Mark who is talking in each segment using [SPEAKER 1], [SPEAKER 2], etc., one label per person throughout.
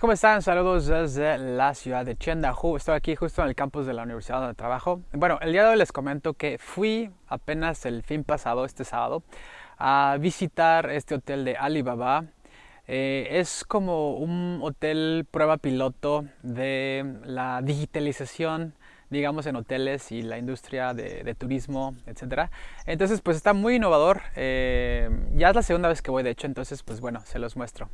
[SPEAKER 1] ¿Cómo están? Saludos desde la ciudad de Chendahu. Estoy aquí justo en el campus de la universidad donde trabajo. Bueno, el día de hoy les comento que fui apenas el fin pasado, este sábado, a visitar este hotel de Alibaba. Eh, es como un hotel prueba piloto de la digitalización digamos en hoteles y la industria de, turismo, etcétera. Entonces pues está muy innovador. Eh, ya es la segunda vez que voy de hecho, entonces pues bueno, se los muestro.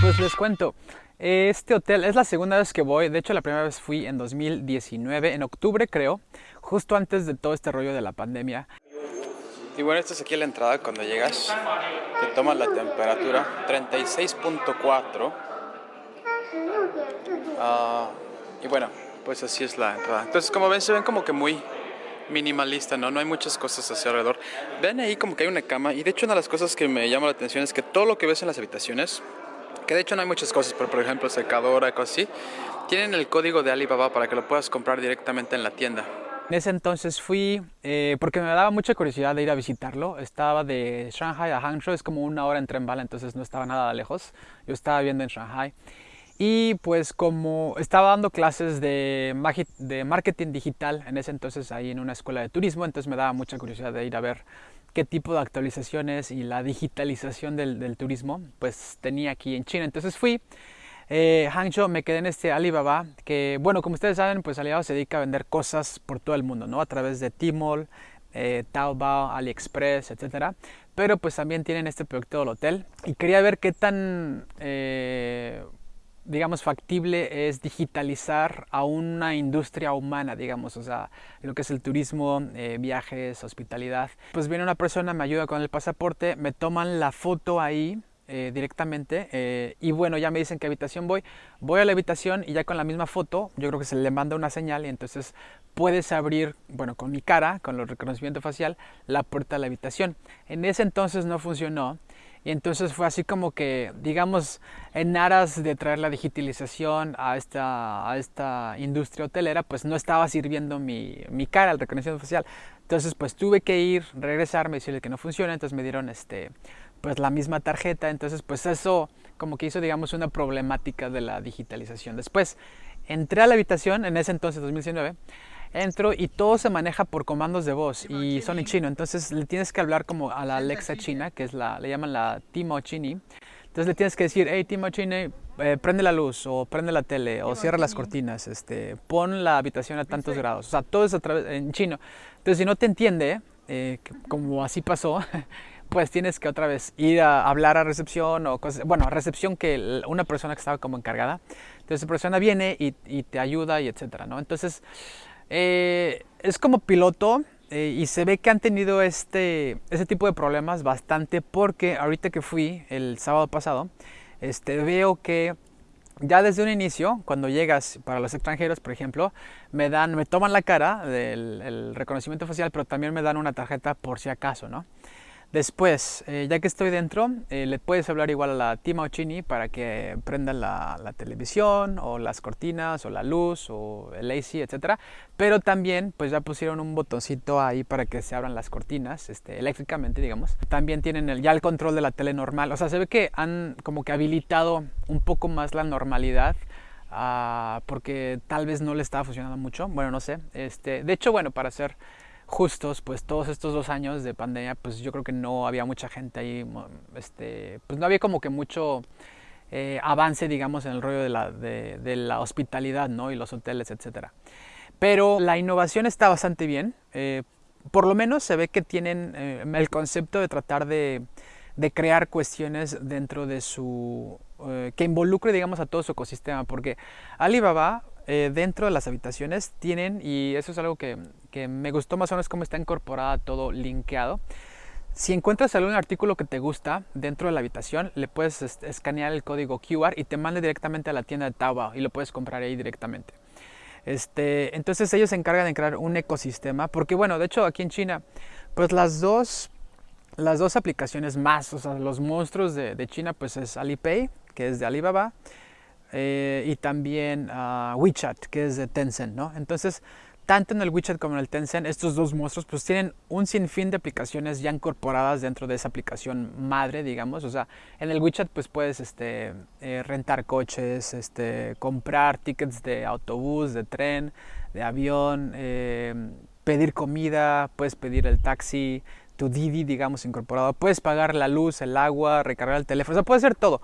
[SPEAKER 1] Pues les cuento, este hotel es la segunda vez que voy, de hecho la primera vez fui en 2019, en octubre creo, justo antes de todo este rollo de la pandemia. Y bueno, esta es aquí la entrada cuando llegas, te tomas la temperatura, 36.4. Ah, y bueno, pues así es la entrada. Entonces como ven, se ven como que muy minimalista, ¿no? No hay muchas cosas hacia alrededor. Ven ahí como que hay una cama y de hecho una de las cosas que me llama la atención es que todo lo que ves en las habitaciones que de hecho no hay muchas cosas, pero por ejemplo secadora, cosas así, tienen el código de Alibaba para que lo puedas comprar directamente en la tienda. En ese entonces fui eh, porque me daba mucha curiosidad de ir a visitarlo. Estaba de Shanghai a Hangzhou, es como una hora en tren bala, entonces no estaba nada lejos. Yo estaba viviendo en Shanghai. Y pues como estaba dando clases de, de marketing digital en ese entonces ahí en una escuela de turismo, entonces me daba mucha curiosidad de ir a ver qué tipo de actualizaciones y la digitalización del, turismo pues tenía aquí en China. Entonces fui, eh, Hangzhou, me quedé en este Alibaba, que bueno, como ustedes saben, pues Alibaba se dedica a vender cosas por todo el mundo, ¿no? A través de Tmall, eh, Taobao, AliExpress, etcétera. Pero pues también tienen este proyecto del hotel y quería ver qué tan eh, digamos, factible es digitalizar a una industria humana, digamos, o sea, lo que es el turismo, eh, viajes, hospitalidad. Pues viene una persona, me ayuda con el pasaporte, me toman la foto ahí eh, directamente eh, y bueno, ya me dicen qué habitación voy. Voy a la habitación y ya con la misma foto, yo creo que se le manda una señal y entonces puedes abrir, bueno, con mi cara, con el reconocimiento facial, la puerta de la habitación. En ese entonces no funcionó y entonces fue así como que, digamos, en aras de traer la digitalización a esta, a esta industria hotelera, pues no estaba sirviendo mi, mi cara, el reconocimiento facial. Entonces, pues tuve que ir, regresarme, decirle que no funciona. Entonces me dieron este, pues la misma tarjeta. Entonces, pues eso como que hizo, digamos, una problemática de la digitalización. Después entré a la habitación, en ese entonces, 2019 entro y todo se maneja por comandos de voz y son en chino. Entonces le tienes que hablar como a la Alexa china, que es la, le llaman la Timo Chini. Entonces le tienes que decir, hey Timo Chini, eh, prende la luz o prende la tele o cierra las cortinas, este, pon la habitación a tantos grados. O sea, todo es a través, en chino. Entonces si no te entiende, eh, como así pasó, pues tienes que otra vez ir a hablar a recepción o cosas, bueno, a recepción que una persona que estaba como encargada. Entonces esa persona viene y, y te ayuda y etcétera, ¿no? Entonces eh, es como piloto eh, y se ve que han tenido este, este tipo de problemas bastante porque ahorita que fui el sábado pasado, este, veo que ya desde un inicio, cuando llegas para los extranjeros, por ejemplo, me dan, me toman la cara del reconocimiento facial, pero también me dan una tarjeta por si acaso, ¿no? Después, eh, ya que estoy dentro, eh, le puedes hablar igual a la Tima Chini para que prenda la, televisión o las cortinas o la luz o el AC, etc. Pero también, pues ya pusieron un botoncito ahí para que se abran las cortinas, este, eléctricamente, digamos. También tienen el, ya el control de la tele normal. O sea, se ve que han como que habilitado un poco más la normalidad. Ah, porque tal vez no le estaba funcionando mucho. Bueno, no sé. Este, de hecho, bueno, para hacer justos, pues todos estos dos años de pandemia, pues yo creo que no había mucha gente ahí, este, pues no había como que mucho eh, avance, digamos, en el rollo de la, hospitalidad, ¿no? Y los hoteles, etcétera. Pero la innovación está bastante bien. Eh, por lo menos se ve que tienen eh, el concepto de tratar de, de, crear cuestiones dentro de su... que involucre, digamos, a todo su ecosistema. Porque Alibaba eh, dentro de las habitaciones tienen, y eso es algo que, que, me gustó más o menos cómo está incorporada todo linkeado. Si encuentras algún artículo que te gusta dentro de la habitación, le puedes escanear el código QR y te manda directamente a la tienda de Taobao y lo puedes comprar ahí directamente. Este, entonces ellos se encargan de crear un ecosistema, porque bueno, de hecho aquí en China, pues las dos, las dos aplicaciones más, o sea, los monstruos de, de China, pues es Alipay, que es de Alibaba, eh, y también WeChat, que es de Tencent, ¿no? Entonces, tanto en el WeChat como en el Tencent, estos dos monstruos pues tienen un sinfín de aplicaciones ya incorporadas dentro de esa aplicación madre, digamos. O sea, en el WeChat pues puedes este, eh, rentar coches, este, comprar tickets de autobús, de tren, de avión, eh, pedir comida, puedes pedir el taxi, tu Didi, digamos, incorporado. Puedes pagar la luz, el agua, recargar el teléfono, o sea, puedes hacer todo.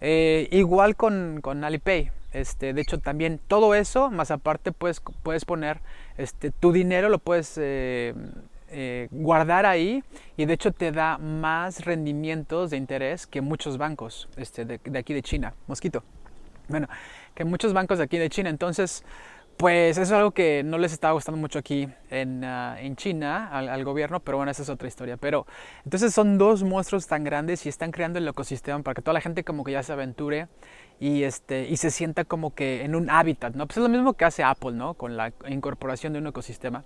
[SPEAKER 1] Eh, igual con, con Alipay. Este, de hecho, también todo eso, más aparte, puedes, puedes poner este, tu dinero, lo puedes eh, eh, guardar ahí y de hecho te da más rendimientos de interés que muchos bancos este, de, de aquí de China. Mosquito. Bueno, que muchos bancos de aquí de China. Entonces, pues eso es algo que no les estaba gustando mucho aquí en, uh, en China al, al, gobierno, pero bueno, esa es otra historia. Pero entonces son dos monstruos tan grandes y están creando el ecosistema para que toda la gente como que ya se aventure y, este, y se sienta como que en un hábitat, ¿no? Pues es lo mismo que hace Apple, ¿no? Con la incorporación de un ecosistema.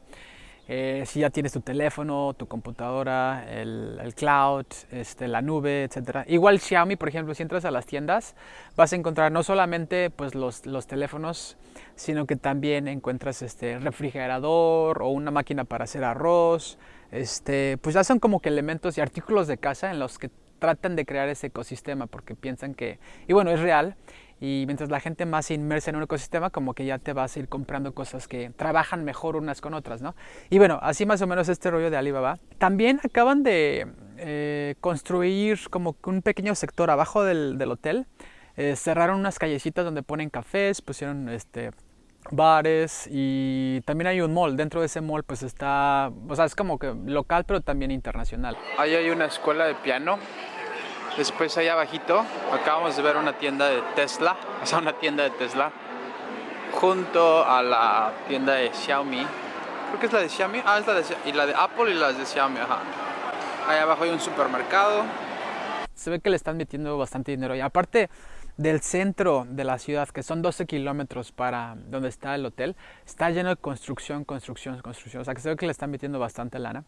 [SPEAKER 1] Eh, si ya tienes tu teléfono, tu computadora, el, el, cloud, este, la nube, etc. Igual Xiaomi, por ejemplo, si entras a las tiendas, vas a encontrar no solamente pues, los, los teléfonos, sino que también encuentras este refrigerador o una máquina para hacer arroz. Este, pues ya son como que elementos y artículos de casa en los que tratan de crear ese ecosistema porque piensan que, y bueno, es real, y mientras la gente más inmersa en un ecosistema, como que ya te vas a ir comprando cosas que trabajan mejor unas con otras, ¿no? Y bueno, así más o menos este rollo de Alibaba. También acaban de eh, construir como un pequeño sector abajo del, del hotel. Eh, cerraron unas callecitas donde ponen cafés, pusieron este, bares y también hay un mall. Dentro de ese mall pues está, o sea, es como que local pero también internacional. Ahí hay una escuela de piano Después allá abajito acabamos de ver una tienda de Tesla, o sea, una tienda de Tesla junto a la tienda de Xiaomi. Creo que es la de Xiaomi. Ah, es la de y la de Apple y las de Xiaomi, ajá. Ahí abajo hay un supermercado. Se ve que le están metiendo bastante dinero y aparte del centro de la ciudad, que son 12 kilómetros para donde está el hotel, está lleno de construcción, construcción, construcción. O sea, que se ve que le están metiendo bastante lana.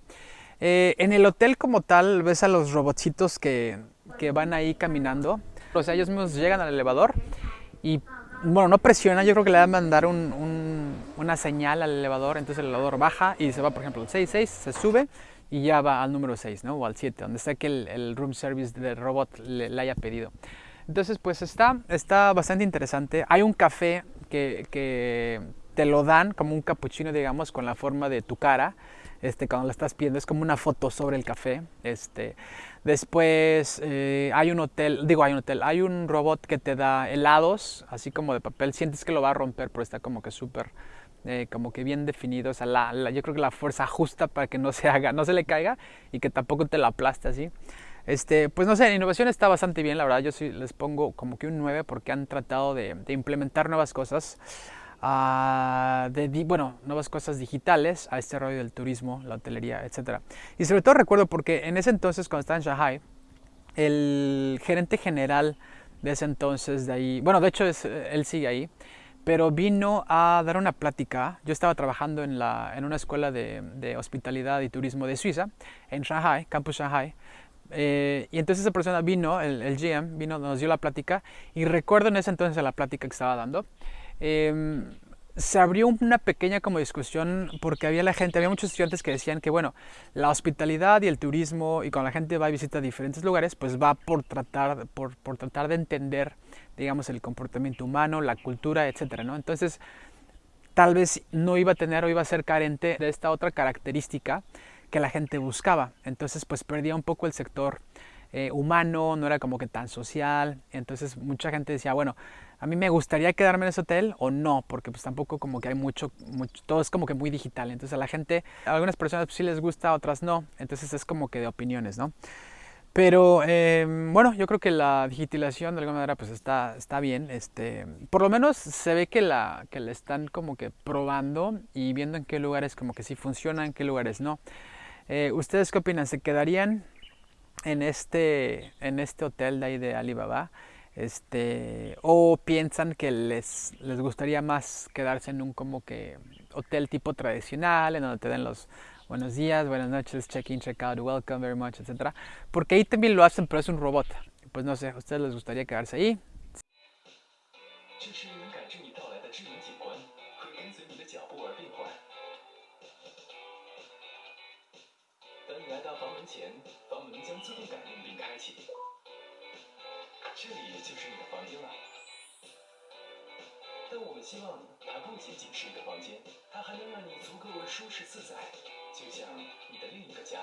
[SPEAKER 1] Eh, en el hotel como tal, ves a los robotcitos que que van ahí caminando. O sea, ellos mismos llegan al elevador y, bueno, no presiona, yo creo que le van a mandar un, un, una señal al elevador, entonces el elevador baja y se va, por ejemplo, al 6, se sube y ya va al número 6, ¿no? O al 7, donde sea que el, el, room service del robot le, le, haya pedido. Entonces, pues está, está bastante interesante. Hay un café que, que te lo dan como un capuchino, digamos, con la forma de tu cara. Este, cuando lo estás pidiendo, es como una foto sobre el café. Este, Después eh, hay un hotel, digo hay un hotel, hay un robot que te da helados, así como de papel. Sientes que lo va a romper, pero está como que súper, eh, como que bien definido. O sea, la, la, yo creo que la fuerza justa para que no se haga, no se le caiga y que tampoco te lo aplaste así. Este, pues no sé, la innovación está bastante bien, la verdad. Yo sí les pongo como que un 9 porque han tratado de implementar nuevas cosas uh, de, bueno, nuevas cosas digitales a este rollo del turismo, la hotelería, etc. Y sobre todo recuerdo porque en ese entonces, cuando estaba en Shanghai, el gerente general de ese entonces de ahí, bueno, de hecho es, él sigue ahí, pero vino a dar una plática. Yo estaba trabajando en, la, en una escuela de, de hospitalidad y turismo de Suiza, en Shanghai, Campus Shanghai, eh, y entonces esa persona vino, el, el, GM, vino, nos dio la plática y recuerdo en ese entonces la plática que estaba dando eh, se abrió una pequeña como discusión porque había la gente, había muchos estudiantes que decían que bueno, la hospitalidad y el turismo y cuando la gente va y visita diferentes lugares, pues va por tratar, por, por tratar de entender, digamos, el comportamiento humano, la cultura, etcétera, ¿no? Entonces, tal vez no iba a tener o iba a ser carente de esta otra característica que la gente buscaba. Entonces, pues perdía un poco el sector eh, humano, no era como que tan social. Entonces, mucha gente decía, bueno, a mí me gustaría quedarme en ese hotel o no, porque pues tampoco como que hay mucho, todo es como que muy digital. Entonces a la gente, a algunas personas pues, sí les gusta, otras no. Entonces es como que de opiniones, ¿no? Pero eh, bueno, yo creo que la digitalización de alguna manera pues está, está bien. Este, por lo menos se ve que la, que la están como que probando y viendo en qué lugares como que sí funciona, en qué lugares no. Eh, ¿Ustedes qué opinan? ¿Se quedarían en este, en este hotel de ahí de Alibaba, este, o piensan que les, les gustaría más quedarse en un como que hotel tipo tradicional, en donde te den los buenos días, buenas noches, check-in, check-out, welcome very much, etc. Porque ahí también lo hacen, pero es un robot. Pues no sé, ¿a ustedes les gustaría quedarse ahí?
[SPEAKER 2] 自动感应并开启。这里就是你的房间了。但我们希望它不仅仅是一个房间，它还能让你足够舒适自在，就像你的另一个家。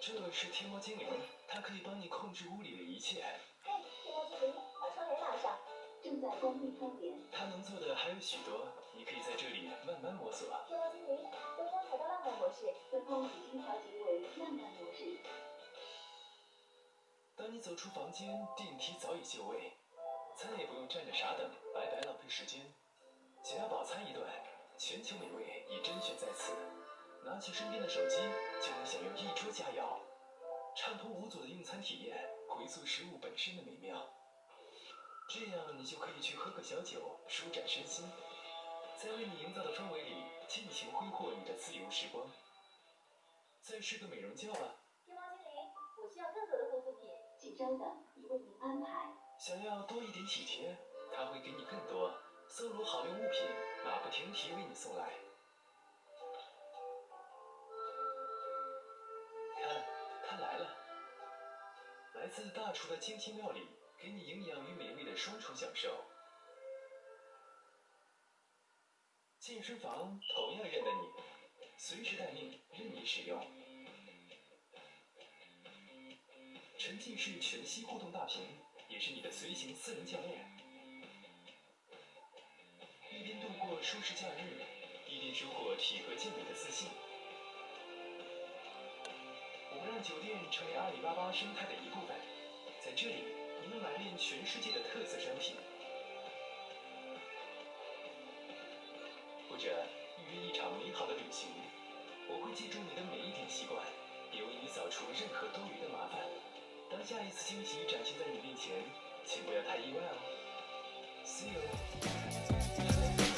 [SPEAKER 2] 这是天猫精灵，它可以帮你控制屋里的一切。
[SPEAKER 3] 嘿，天猫精灵，把窗帘拉上，正在关闭窗帘。
[SPEAKER 2] 它能做的还有许多，你可以在这里慢慢摸索。
[SPEAKER 3] 天猫精灵，灯光调到浪漫模式，灯光已经调节为浪漫模式。
[SPEAKER 2] 当你走出房间，电梯早已就位，再也不用站着傻等，白白浪费时间。想要饱餐一顿，全球美味已甄选在此。拿起身边的手机，就能享用一桌佳肴，畅通无阻的用餐体验，回溯食物本身的美妙。这样你就可以去喝个小酒，舒展身心，在为你营造的氛围里尽情挥霍你的自由时光。再睡个美容觉吧。
[SPEAKER 3] 请稍等，已为您安排。
[SPEAKER 2] 想要多一点体贴，他会给你更多。搜罗好用物品，马不停蹄为你送来。看，他来了，来自大厨的精心料理，给你营养与美味的双重享受。健身房同样认得你，随时待命，任你使用。沉浸式全息互动大屏，也是你的随行私人教练。一边度过舒适假日，一边收获体格健美的自信。我们让酒店成为阿里巴巴生态的一部分，在这里，你能买遍全世界的特色商品，或者预约一场美好的旅行。我会记住你的每一点习惯，也为你扫除任何多余的麻烦。当下一次惊喜展现在你面前，请不要太意外哦。See you.